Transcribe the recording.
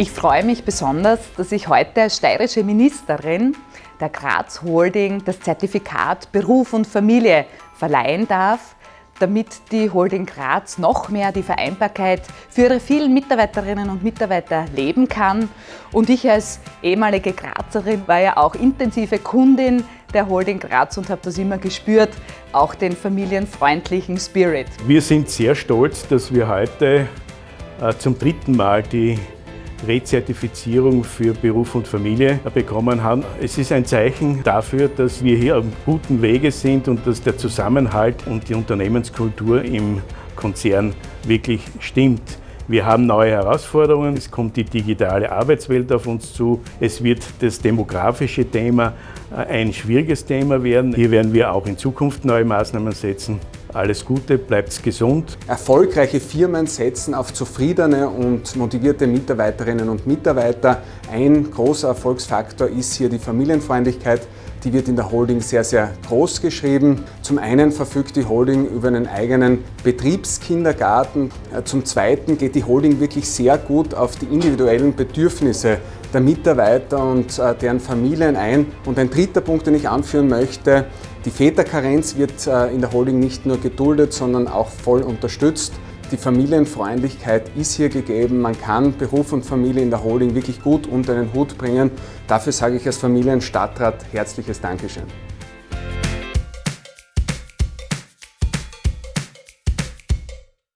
Ich freue mich besonders, dass ich heute als steirische Ministerin der Graz Holding das Zertifikat Beruf und Familie verleihen darf, damit die Holding Graz noch mehr die Vereinbarkeit für ihre vielen Mitarbeiterinnen und Mitarbeiter leben kann. Und ich als ehemalige Grazerin war ja auch intensive Kundin der Holding Graz und habe das immer gespürt, auch den familienfreundlichen Spirit. Wir sind sehr stolz, dass wir heute äh, zum dritten Mal die Rezertifizierung für Beruf und Familie bekommen haben. Es ist ein Zeichen dafür, dass wir hier auf guten Wege sind und dass der Zusammenhalt und die Unternehmenskultur im Konzern wirklich stimmt. Wir haben neue Herausforderungen, es kommt die digitale Arbeitswelt auf uns zu, es wird das demografische Thema äh, ein schwieriges Thema werden. Hier werden wir auch in Zukunft neue Maßnahmen setzen. Alles Gute, bleibt gesund. Erfolgreiche Firmen setzen auf zufriedene und motivierte Mitarbeiterinnen und Mitarbeiter. Ein großer Erfolgsfaktor ist hier die Familienfreundlichkeit. Die wird in der Holding sehr, sehr groß geschrieben. Zum einen verfügt die Holding über einen eigenen Betriebskindergarten. Äh, zum zweiten geht die Holding wirklich sehr gut auf die individuellen Bedürfnisse der Mitarbeiter und äh, deren Familien ein. Und ein dritter Punkt, den ich anführen möchte, die Väterkarenz wird äh, in der Holding nicht nur geduldet, sondern auch voll unterstützt. Die Familienfreundlichkeit ist hier gegeben. Man kann Beruf und Familie in der Holding wirklich gut unter einen Hut bringen. Dafür sage ich als Familienstadtrat herzliches Dankeschön.